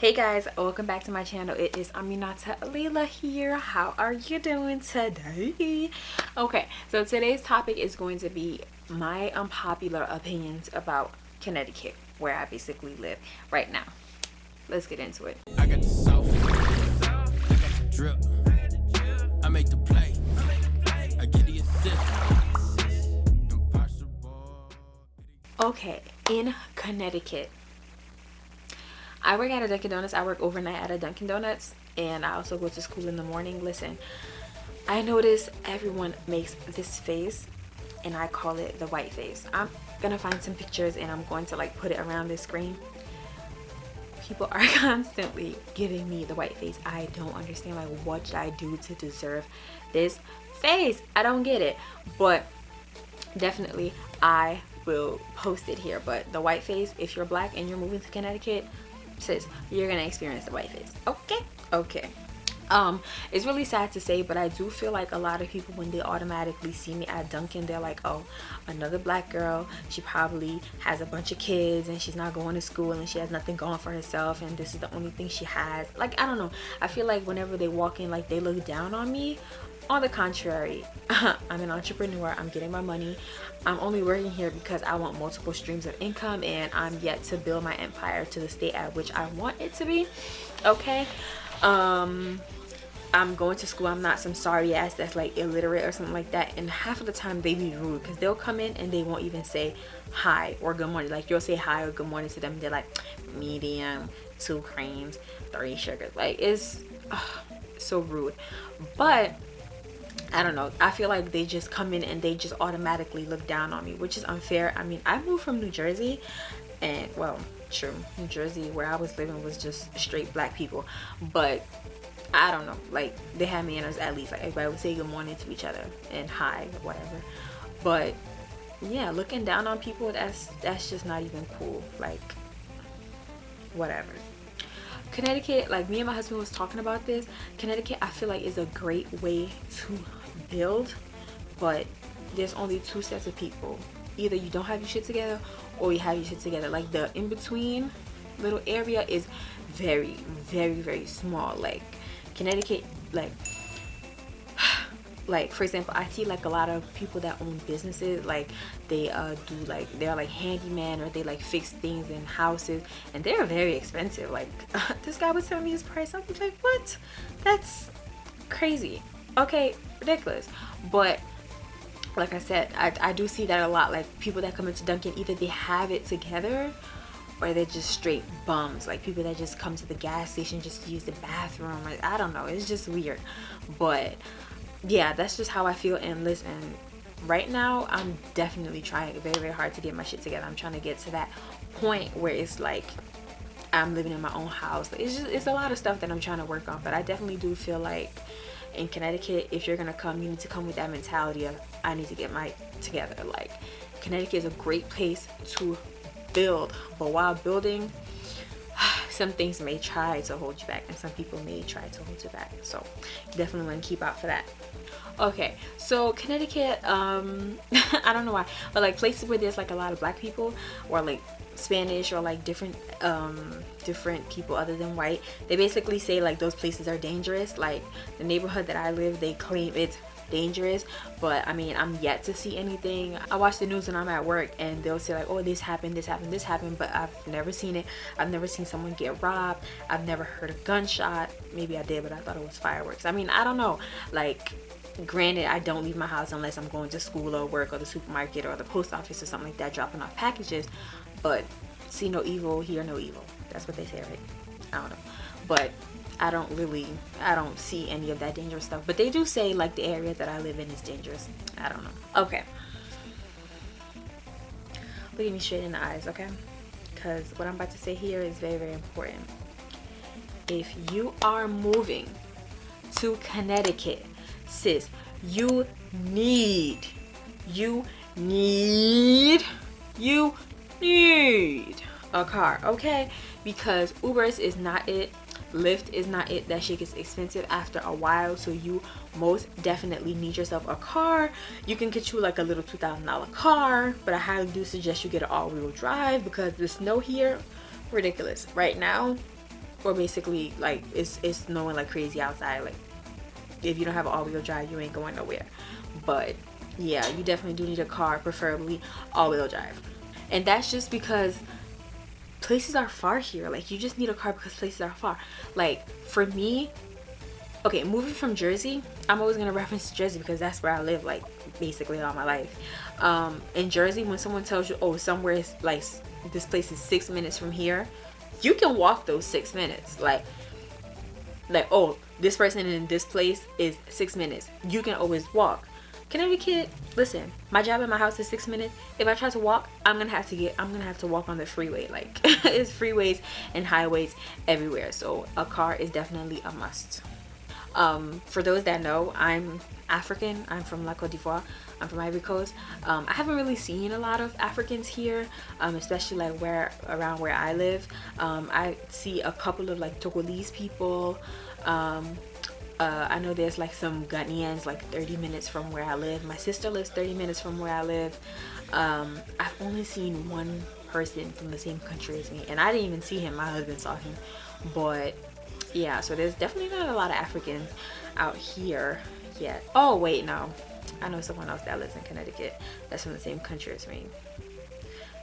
hey guys welcome back to my channel. It is aminata alila here. How are you doing today? Okay so today's topic is going to be my unpopular opinions about connecticut where i basically live right now. Let's get into it. I got the i got the drip i make the play i get the assist. Okay in connecticut I work at a Dunkin' Donuts. I work overnight at a Dunkin' Donuts and I also go to school in the morning. Listen, I notice everyone makes this face and I call it the white face. I'm gonna find some pictures and I'm going to like put it around the screen. People are constantly giving me the white face. I don't understand like what should I do to deserve this face? I don't get it. But definitely I will post it here. But the white face, if you're black and you're moving to Connecticut, sis you're gonna experience the white face. Okay? Okay. Um it's really sad to say but i do feel like a lot of people when they automatically see me at dunkin they're like oh another black girl. She probably has a bunch of kids and she's not going to school and she has nothing going for herself and this is the only thing she has. Like i don't know. I feel like whenever they walk in like they look down on me on the contrary i'm an entrepreneur. I'm getting my money. I'm only working here because i want multiple streams of income and i'm yet to build my empire to the state at which i want it to be. Okay? Um i'm going to school. I'm not some sorry ass that's like illiterate or something like that. And half of the time they be rude because they'll come in and they won't even say hi or good morning. Like you'll say hi or good morning to them they're like medium two creams three sugars. Like it's so rude. But I don't know. I feel like they just come in and they just automatically look down on me, which is unfair. I mean, I moved from New Jersey and well, true. New Jersey where I was living was just straight black people. But I don't know. Like they had manners at least. Like everybody would say good morning to each other and hi, whatever. But yeah, looking down on people that's that's just not even cool. Like whatever. Connecticut, like me and my husband was talking about this. Connecticut, I feel like is a great way to build but there's only two sets of people. Either you don't have your shit together or you have your shit together. Like the in-between little area is very very very small. Like Connecticut like like for example i see like a lot of people that own businesses. Like they uh do like they're like handyman or they like fix things in houses and they're very expensive. Like this guy was telling me his price. I'm like what? That's crazy okay ridiculous. But like i said I, I do see that a lot. Like people that come into dunkin either they have it together or they're just straight bums. Like people that just come to the gas station just to use the bathroom. I don't know. It's just weird. But yeah that's just how i feel. And listen right now i'm definitely trying very very hard to get my shit together. I'm trying to get to that point where it's like i'm living in my own house. It's just it's a lot of stuff that i'm trying to work on. But i definitely do feel like in Connecticut, if you're gonna come, you need to come with that mentality of I need to get my together. Like Connecticut is a great place to build, but while building, some things may try to hold you back and some people may try to hold you back. So definitely want to keep out for that. Okay, so Connecticut, um, I don't know why, but like places where there's like a lot of black people or like Spanish or like different um, different people other than white they basically say like those places are dangerous. Like the neighborhood that I live they claim it's dangerous but I mean I'm yet to see anything. I watch the news when I'm at work and they'll say like oh this happened this happened this happened but I've never seen it. I've never seen someone get robbed. I've never heard a gunshot. Maybe I did but I thought it was fireworks. I mean I don't know. Like granted i don't leave my house unless i'm going to school or work or the supermarket or the post office or something like that dropping off packages but see no evil hear no evil. That's what they say right? I don't know. But i don't really i don't see any of that dangerous stuff. But they do say like the area that i live in is dangerous. I don't know. Okay. Look at me straight in the eyes okay? Because what i'm about to say here is very very important. If you are moving to connecticut sis you need you need you need a car okay? Because ubers is not it lyft is not it that shit gets expensive after a while so you most definitely need yourself a car. You can get you like a little two thousand dollar car but i highly do suggest you get an all-wheel drive because the snow here ridiculous. Right now or basically like it's it's snowing like crazy outside like if you don't have an all-wheel drive you ain't going nowhere. But yeah you definitely do need a car preferably all-wheel drive and that's just because places are far here. Like you just need a car because places are far. Like for me okay moving from jersey i'm always going to reference jersey because that's where i live like basically all my life. Um in jersey when someone tells you oh somewhere is like this place is six minutes from here you can walk those six minutes. Like like oh this person in this place is six minutes. You can always walk Connecticut, listen, my job at my house is six minutes. If I try to walk, I'm gonna have to get, I'm gonna have to walk on the freeway. Like, it's freeways and highways everywhere. So a car is definitely a must. Um, for those that know, I'm African. I'm from La Cote d'Ivoire. I'm from Ivory Coast. Um, I haven't really seen a lot of Africans here, um, especially like where around where I live. Um, I see a couple of like Togolese people. Uh, I know there's like some Ghanaians like 30 minutes from where I live. My sister lives 30 minutes from where I live. Um, I've only seen one person from the same country as me and I didn't even see him. My husband saw him. But yeah, so there's definitely not a lot of Africans out here yet. Oh wait, no. I know someone else that lives in Connecticut that's from the same country as me.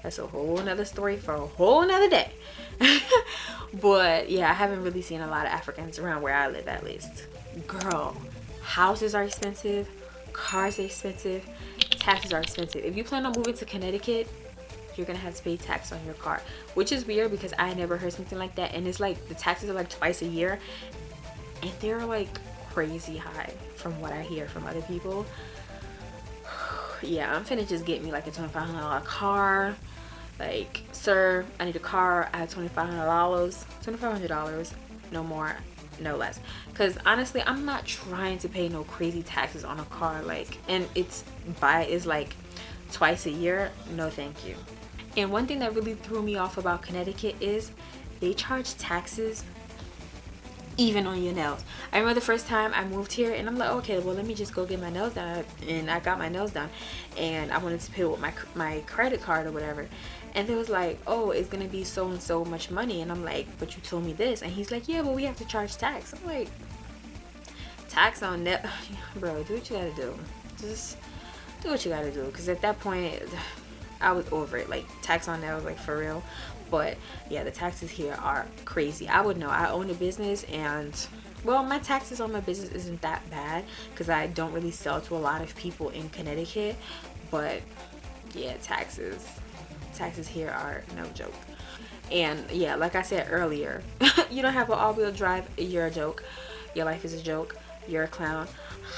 That's a whole nother story for a whole nother day. but yeah, I haven't really seen a lot of Africans around where I live at least. Girl houses are expensive cars are expensive taxes are expensive. If you plan on moving to connecticut you're gonna have to pay tax on your car which is weird because i never heard something like that. And it's like the taxes are like twice a year. And they're like crazy high from what i hear from other people. Yeah i'm finna just get me like a $2500 car like sir i need a car i have $2500 $2500 no more no less. Because honestly i'm not trying to pay no crazy taxes on a car like and it's by is like twice a year no thank you. And one thing that really threw me off about connecticut is they charge taxes even on your nails. I remember the first time i moved here and i'm like okay well let me just go get my nails done and i got my nails done and i wanted to pay with my my credit card or whatever and they was like oh it's gonna be so and so much money. And i'm like but you told me this. And he's like yeah but we have to charge tax. I'm like tax on that bro do what you gotta do. Just do what you gotta do. Because at that point i was over it. Like tax on that was like for real. But yeah the taxes here are crazy. I would know. I own a business and well my taxes on my business isn't that bad because i don't really sell to a lot of people in connecticut. But yeah taxes taxes here are no joke. And yeah like i said earlier you don't have an all-wheel drive you're a joke. Your life is a joke you're a clown.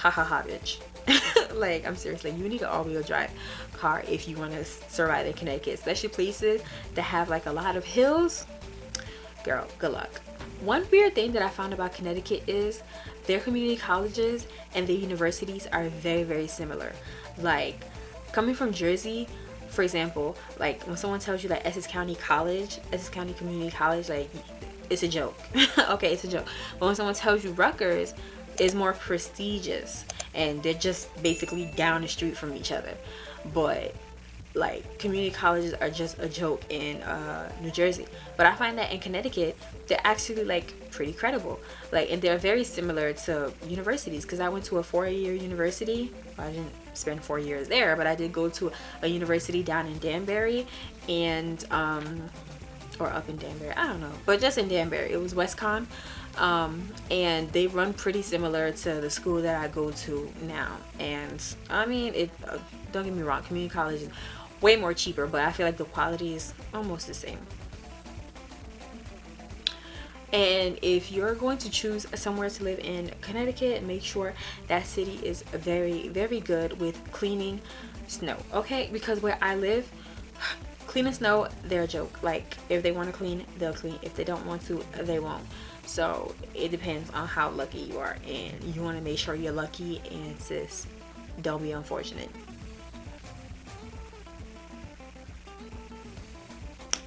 Ha ha ha bitch. Like i'm seriously you need an all-wheel drive car if you want to survive in connecticut especially places that have like a lot of hills. Girl good luck. One weird thing that i found about connecticut is their community colleges and their universities are very very similar. Like coming from jersey for example like when someone tells you like essex county college essex county community college like it's a joke. Okay it's a joke. But when someone tells you rutgers is more prestigious and they're just basically down the street from each other. But like community colleges are just a joke in uh, New Jersey. But I find that in Connecticut they're actually like pretty credible. Like and they're very similar to universities because I went to a four-year university. Well, I didn't spend four years there but I did go to a university down in Danbury and um, or up in Danbury I don't know but just in Danbury. It was WestConn um, and they run pretty similar to the school that I go to now. And I mean it uh, don't get me wrong community college is way more cheaper but I feel like the quality is almost the same. And if you're going to choose somewhere to live in Connecticut make sure that city is very very good with cleaning snow okay? Because where I live cleaning snow they're a joke. Like if they want to clean they'll clean. If they don't want to they won't. So it depends on how lucky you are and you want to make sure you're lucky and sis don't be unfortunate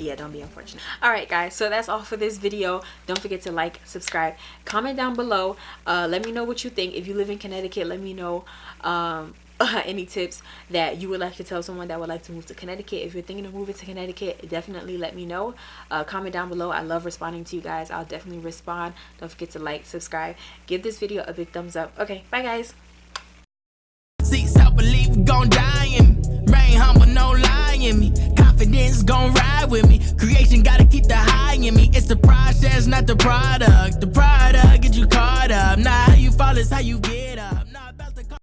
yeah don't be unfortunate all right guys so that's all for this video don't forget to like subscribe comment down below uh, let me know what you think if you live in connecticut let me know um, any tips that you would like to tell someone that would like to move to Connecticut. If you're thinking of moving to Connecticut, definitely let me know. Uh, comment down below. I love responding to you guys. I'll definitely respond. Don't forget to like, subscribe, give this video a big thumbs up. Okay, bye guys. With me. Creation gotta keep the high in me. It's the process, not the product. The product get you caught up. Not how you fall, it's how you get up.